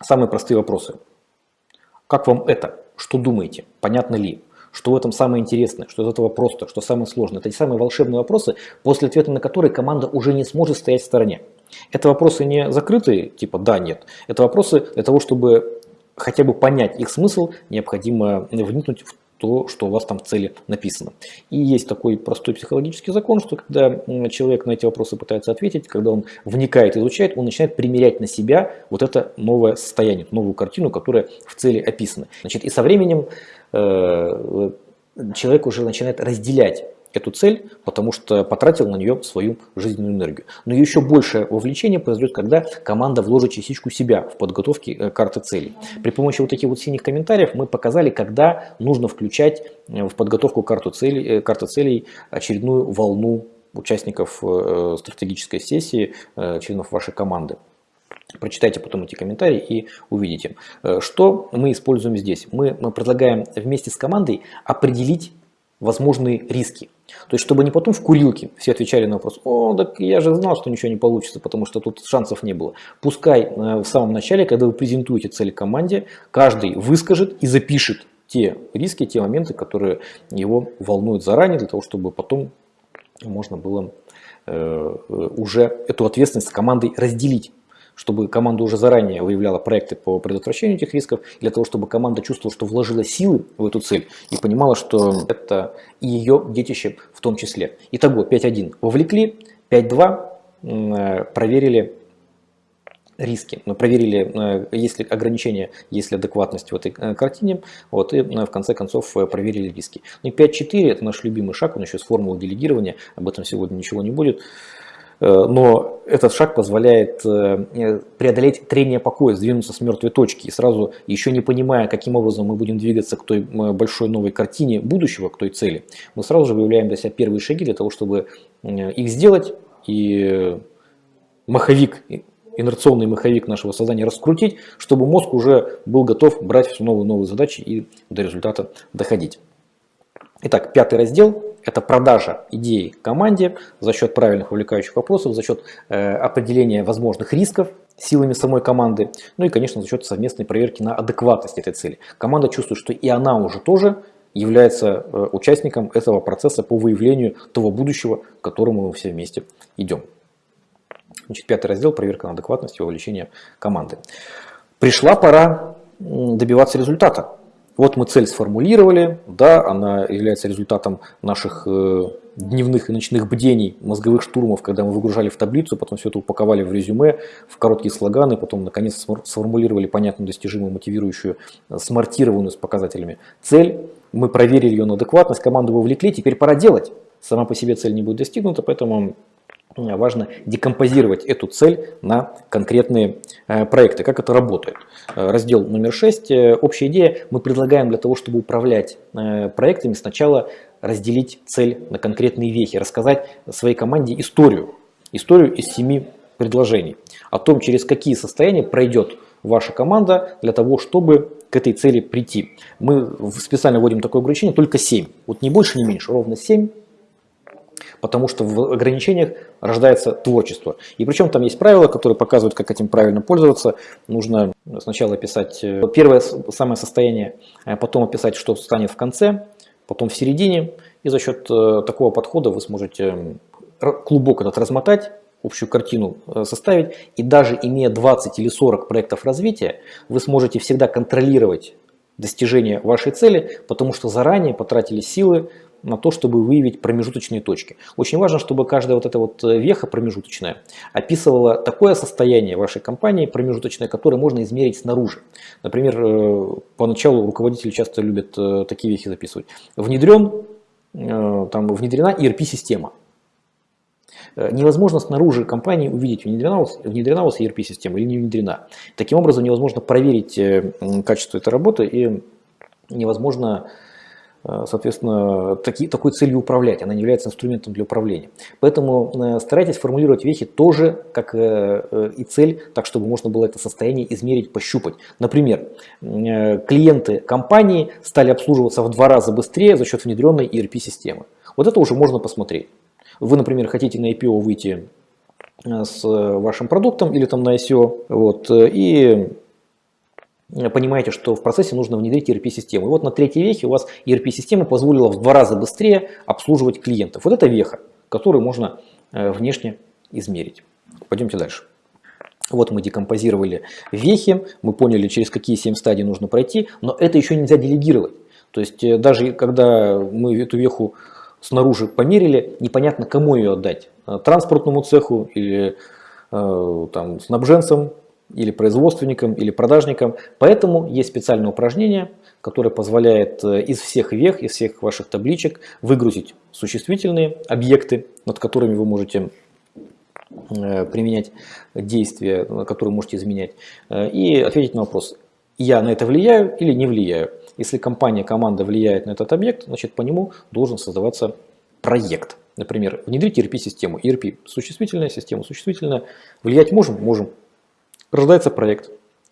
Самые простые вопросы. Как вам это? что думаете, понятно ли, что в этом самое интересное, что из этого просто, что самое сложное. Это те самые волшебные вопросы, после ответа на которые команда уже не сможет стоять в стороне. Это вопросы не закрытые, типа да, нет. Это вопросы для того, чтобы хотя бы понять их смысл, необходимо вникнуть в то, что у вас там в цели написано. И есть такой простой психологический закон, что когда человек на эти вопросы пытается ответить, когда он вникает, изучает, он начинает примерять на себя вот это новое состояние, новую картину, которая в цели описана. Значит, и со временем э, человек уже начинает разделять эту цель, потому что потратил на нее свою жизненную энергию. Но еще большее вовлечение произойдет, когда команда вложит частичку себя в подготовке э, карты целей. При помощи вот таких вот синих комментариев мы показали, когда нужно включать э, в подготовку карту целей, э, карты целей очередную волну участников стратегической сессии, членов вашей команды. Прочитайте потом эти комментарии и увидите. Что мы используем здесь? Мы, мы предлагаем вместе с командой определить возможные риски. То есть, чтобы не потом в курилке все отвечали на вопрос, о, так я же знал, что ничего не получится, потому что тут шансов не было. Пускай э, в самом начале, когда вы презентуете цели команде, каждый выскажет и запишет те риски, те моменты, которые его волнуют заранее, для того, чтобы потом можно было э, уже эту ответственность с командой разделить чтобы команда уже заранее выявляла проекты по предотвращению этих рисков, для того, чтобы команда чувствовала, что вложила силы в эту цель и понимала, что это ее детище в том числе. Итого 5.1 вовлекли, 5.2 э, проверили риски. Мы проверили, э, есть ли ограничения, есть ли адекватность в этой э, картине, вот, и в конце концов проверили риски. Ну и 5.4 это наш любимый шаг, он еще с формулы делегирования, об этом сегодня ничего не будет. Э, но этот шаг позволяет э, преодолеть трение покоя, сдвинуться с мертвой точки. И сразу, еще не понимая, каким образом мы будем двигаться к той большой новой картине будущего, к той цели, мы сразу же выявляем для себя первые шаги для того, чтобы их сделать. И маховик, инерционный маховик нашего сознания раскрутить, чтобы мозг уже был готов брать все новые новые задачи и до результата доходить. Итак, пятый раздел – это продажа идеи команде за счет правильных вовлекающих вопросов, за счет э, определения возможных рисков силами самой команды, ну и, конечно, за счет совместной проверки на адекватность этой цели. Команда чувствует, что и она уже тоже является э, участником этого процесса по выявлению того будущего, к которому мы все вместе идем. Значит, пятый раздел – проверка на адекватность и вовлечение команды. Пришла пора добиваться результата. Вот мы цель сформулировали, да, она является результатом наших э, дневных и ночных бдений, мозговых штурмов, когда мы выгружали в таблицу, потом все это упаковали в резюме, в короткие слоганы, потом наконец сформулировали понятную, достижимую, мотивирующую, э, смартированную с показателями цель. Мы проверили ее на адекватность, команду вовлекли, теперь пора делать. Сама по себе цель не будет достигнута, поэтому важно декомпозировать эту цель на конкретные э, проекты. Как это работает? Э, раздел номер 6. Э, общая идея. Мы предлагаем для того, чтобы управлять проектами, сначала разделить цель на конкретные вехи, рассказать своей команде историю. Историю из семи предложений. О том, через какие состояния пройдет ваша команда для того, чтобы к этой цели прийти. Мы специально вводим такое ограничение, только 7. Вот не больше, не меньше, ровно 7 потому что в ограничениях рождается творчество. И причем там есть правила, которые показывают, как этим правильно пользоваться. Нужно сначала описать э, первое самое состояние, а потом описать, что станет в конце, потом в середине. И за счет э, такого подхода вы сможете клубок этот размотать, общую картину э, составить. И даже имея 20 или 40 проектов развития, вы сможете всегда контролировать достижение вашей цели, потому что заранее потратили силы на то, чтобы выявить промежуточные точки. Очень важно, чтобы каждая вот эта вот э, веха промежуточная описывала такое состояние вашей компании промежуточное, которое можно измерить снаружи. Например, э, поначалу руководители часто любят э, такие вехи записывать. Внедрен, там внедрена ERP-система. Невозможно снаружи компании увидеть, внедрена, внедрена у вас ERP-система или не внедрена. Таким образом, невозможно проверить качество этой работы и невозможно соответственно, таки, такой целью управлять, она не является инструментом для управления. Поэтому э, старайтесь формулировать вехи тоже как э, и цель, так чтобы можно было это состояние измерить, пощупать. Например, клиенты компании стали обслуживаться в два раза быстрее за счет внедренной ERP-системы. Вот это уже можно посмотреть. Вы, например, хотите на IPO выйти с вашим продуктом или там на ICO, вот, и понимаете, что в процессе нужно внедрить ERP-систему. И вот на третьей вехе у вас ERP-система позволила в два раза быстрее обслуживать клиентов. Вот это веха, которую можно э, внешне измерить. Пойдемте дальше. Вот мы декомпозировали вехи, мы поняли, через какие 7 стадий нужно пройти, но это еще нельзя делегировать. То есть э, даже когда мы эту веху снаружи померили, непонятно, кому ее отдать. Э, транспортному цеху или там, снабженцам, или производственникам, или продажникам. Поэтому есть специальное упражнение, которое позволяет э, из всех вех, из всех ваших табличек выгрузить существительные объекты, над которыми вы можете э, применять действия, которые можете изменять, э, и ответить на вопрос, я на это влияю или не влияю. Если компания, команда влияет на этот объект, значит по нему должен создаваться проект. Например, внедрить ERP-систему. ERP – существительная система, существительная. Влиять можем? Можем. Рождается проект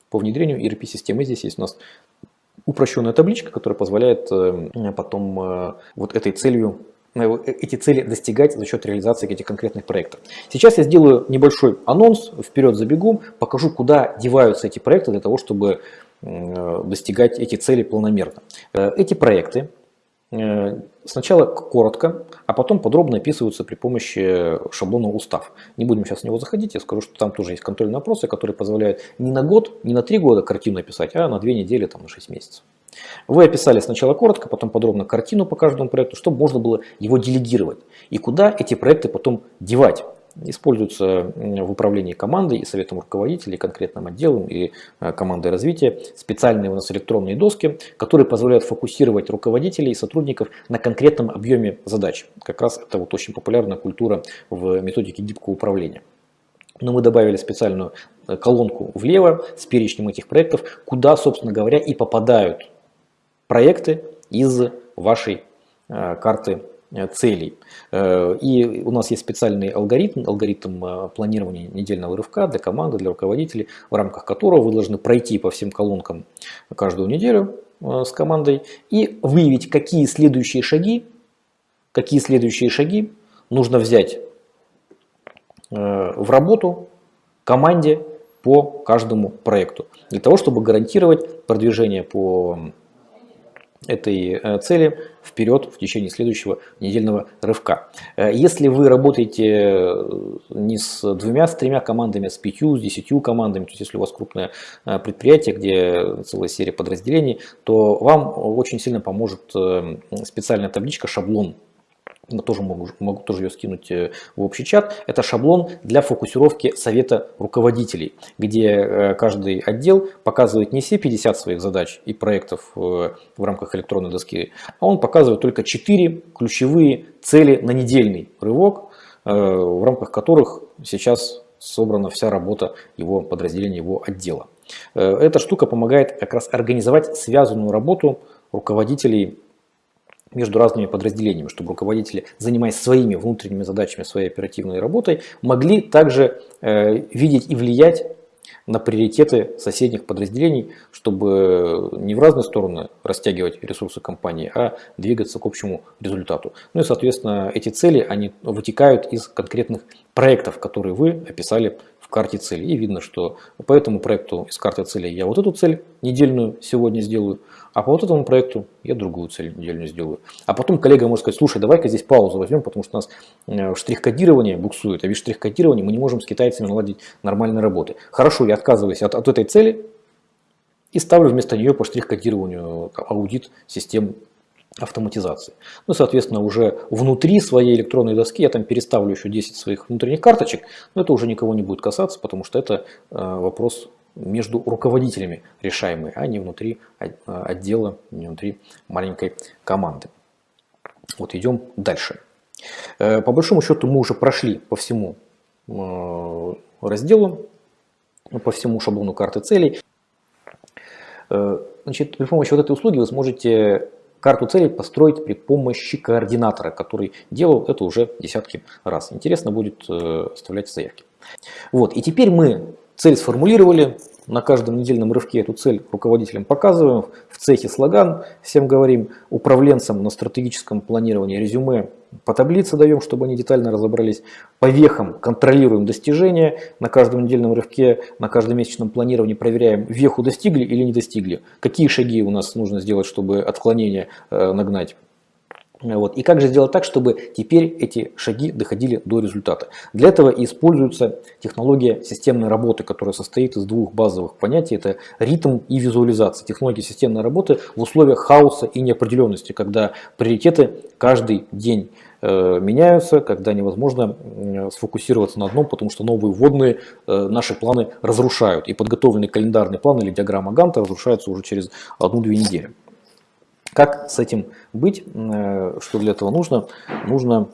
по внедрению ERP-системы. Здесь есть у нас упрощенная табличка, которая позволяет э, потом э, вот этой целью э, эти цели достигать за счет реализации этих конкретных проектов. Сейчас я сделаю небольшой анонс, вперед забегу, покажу, куда деваются эти проекты для того, чтобы достигать эти цели планомерно. Эти проекты Э, сначала коротко, а потом подробно описываются при помощи шаблона устав. Не будем сейчас в него заходить, я скажу, что там тоже есть контрольные вопросы, которые позволяют не на год, не на три года картину описать, а на две недели, там, на 6 месяцев. Вы описали сначала коротко, потом подробно картину по каждому проекту, чтобы можно было его делегировать. И куда эти проекты потом девать используются в управлении командой и советом руководителей, конкретным отделом и э, командой развития специальные у нас электронные доски, которые позволяют фокусировать руководителей и сотрудников на конкретном объеме задач. Как раз это вот очень популярная культура в методике гибкого управления. Но мы добавили специальную э, колонку влево с перечнем этих проектов, куда, собственно говоря, и попадают проекты из вашей э, карты целей. Э, и у нас есть специальный алгоритм, алгоритм э, планирования недельного рывка для команды, для руководителей, в рамках которого вы должны пройти по всем колонкам каждую неделю с командой и выявить, какие следующие шаги, какие следующие шаги нужно взять в работу команде по каждому проекту, для того, чтобы гарантировать продвижение по этой э, цели вперед в течение следующего недельного рывка. Э, если вы работаете э, не с двумя, с тремя командами, а с пятью, с десятью командами, то есть если у вас крупное предприятие, где целая серия подразделений, то вам очень сильно поможет специальная табличка, шаблон тоже могу, могу тоже ее скинуть э, в общий чат. Это шаблон для фокусировки совета руководителей, где э, каждый отдел показывает не все 50 своих задач и проектов э, в рамках электронной доски, а он показывает только 4 ключевые цели на недельный рывок, в рамках которых сейчас собрана вся работа его подразделения, его отдела. Эта штука помогает как раз организовать связанную работу руководителей между разными подразделениями, чтобы руководители, занимаясь своими внутренними задачами, своей оперативной работой, могли также э, видеть и влиять на приоритеты соседних подразделений, чтобы не в разные стороны растягивать ресурсы компании, а двигаться к общему результату. Ну и, соответственно, эти цели, они вытекают из конкретных проектов, которые вы описали в карте цели. И видно, что по этому проекту из карты цели я вот эту цель недельную сегодня сделаю, а по вот этому проекту я другую цель недельную сделаю. А потом коллега может сказать, слушай, давай-ка здесь паузу возьмем, потому что у нас э, штрих-кодирование буксует, а без штрих-кодирования мы не можем с китайцами наладить нормальной работы. Хорошо, я отказываюсь от, от этой цели и ставлю вместо нее по штрих-кодированию аудит систем автоматизации. Ну, соответственно, уже внутри своей электронной доски я там переставлю еще 10 своих внутренних карточек, но это уже никого не будет касаться, потому что это э, вопрос между руководителями решаемый, а не внутри э, отдела, не внутри маленькой команды. Вот идем дальше. Э, по большому счету мы уже прошли по всему разделу, по всему шаблону карты целей. Значит, при помощи вот этой услуги вы сможете карту целей построить при помощи координатора, который делал это уже десятки раз. Интересно будет э, оставлять заявки. Вот, и теперь мы цель сформулировали, на каждом недельном рывке эту цель руководителям показываем, в цехе слоган всем говорим, управленцам на стратегическом планировании резюме по таблице даем, чтобы они детально разобрались. По вехам контролируем достижения. На каждом недельном рывке, на каждом месячном планировании проверяем, веху достигли или не достигли. Какие шаги у нас нужно сделать, чтобы отклонение э, нагнать. Вот. И как же сделать так, чтобы теперь эти шаги доходили до результата? Для этого используется технология системной работы, которая состоит из двух базовых понятий. Это ритм и визуализация. Технология системной работы в условиях хаоса и неопределенности, когда приоритеты каждый день э, меняются, когда невозможно сфокусироваться на одном, потому что новые вводные э, наши планы разрушают. И подготовленный календарный план или диаграмма Ганта разрушаются уже через одну-две недели. Как с этим быть? Э, что для этого нужно? Нужно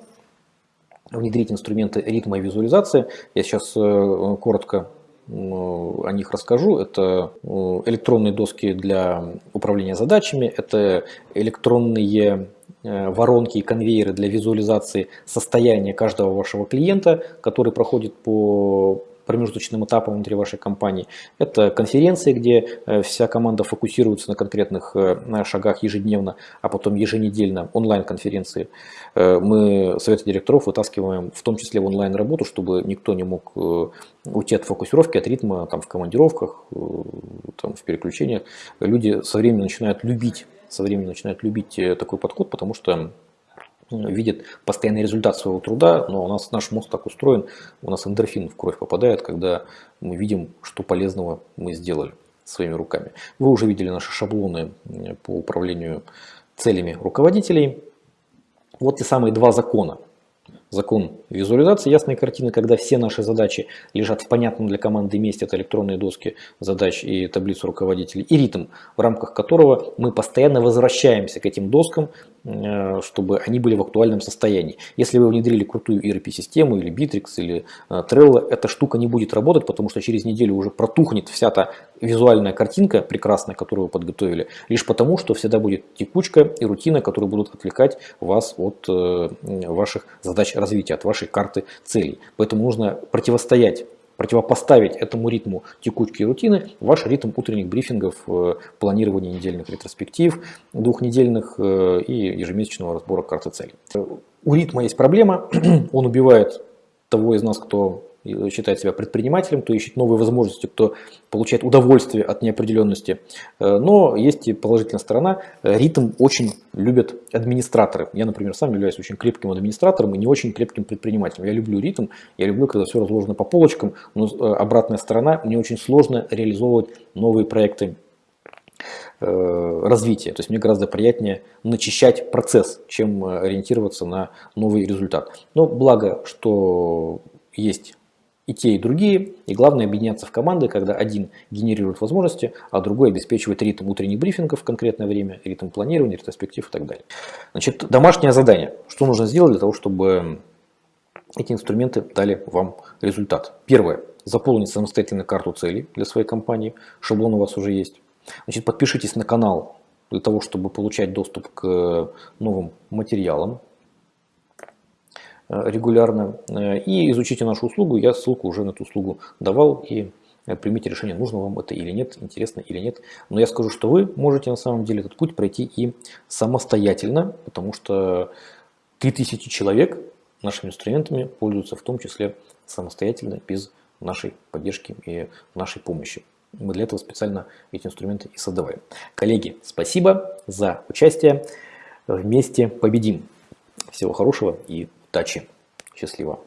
внедрить инструменты ритма и визуализации. Я сейчас э, коротко о них расскажу. Это э, электронные доски для управления задачами, это электронные воронки и конвейеры для визуализации состояния каждого вашего клиента, который проходит по промежуточным этапом внутри вашей компании. Это конференции, где э, вся команда фокусируется на конкретных э, шагах ежедневно, а потом еженедельно онлайн-конференции. Э, мы советы директоров вытаскиваем в том числе в онлайн-работу, чтобы никто не мог уйти от фокусировки, от ритма там, в командировках, там, в переключениях. Люди со временем начинают любить со временем начинают любить такой подход, потому что видит постоянный результат своего труда, но у нас наш мозг так устроен, у нас эндорфин в кровь попадает, когда мы видим, что полезного мы сделали своими руками. Вы уже видели наши шаблоны по управлению целями руководителей. Вот те самые два закона, закон визуализации ясной картины, когда все наши задачи лежат в понятном для команды месте, это электронные доски задач и таблицу руководителей, и ритм, в рамках которого мы постоянно возвращаемся к этим доскам, э, чтобы они были в актуальном состоянии. Если вы внедрили крутую ERP-систему или Bittrex или э, Trello, эта штука не будет работать, потому что через неделю уже протухнет вся та визуальная картинка прекрасная, которую вы подготовили, лишь потому, что всегда будет текучка и рутина, которые будут отвлекать вас от э, ваших задач развития, от вашей карты целей. Поэтому нужно противостоять противопоставить этому ритму текучки и рутины ваш ритм утренних брифингов, э, планирования недельных ретроспектив, двухнедельных э, и ежемесячного разбора карты целей. У ритма есть проблема, он убивает того из нас, кто считает себя предпринимателем, кто ищет новые возможности, кто получает удовольствие от неопределенности. Э, но есть и положительная сторона. Ритм очень любят администраторы. Я, например, сам являюсь очень крепким администратором и не очень крепким предпринимателем. Я люблю ритм, я люблю, когда все разложено по полочкам, но э, обратная сторона, мне очень сложно реализовывать новые проекты э, развития. То есть мне гораздо приятнее начищать процесс, чем ориентироваться на новый результат. Но благо, что есть и те, и другие. И главное объединяться в команды, когда один генерирует возможности, а другой обеспечивает ритм утренних брифингов в конкретное время, ритм планирования, ретроспектив и так далее. Значит, домашнее задание. Что нужно сделать для того, чтобы эти инструменты дали вам результат? Первое. Заполнить самостоятельно карту целей для своей компании. Шаблон у вас уже есть. Значит, подпишитесь на канал для того, чтобы получать доступ к новым материалам регулярно э, и изучите нашу услугу. Я ссылку уже на эту услугу давал и э, примите решение, нужно вам это или нет, интересно или нет. Но я скажу, что вы можете на самом деле этот путь пройти и самостоятельно, потому что 3000 человек нашими инструментами пользуются в том числе самостоятельно, без нашей поддержки и нашей помощи. Мы для этого специально эти инструменты и создавали. Коллеги, спасибо за участие. Вместе победим. Всего хорошего и удачи. Счастливо.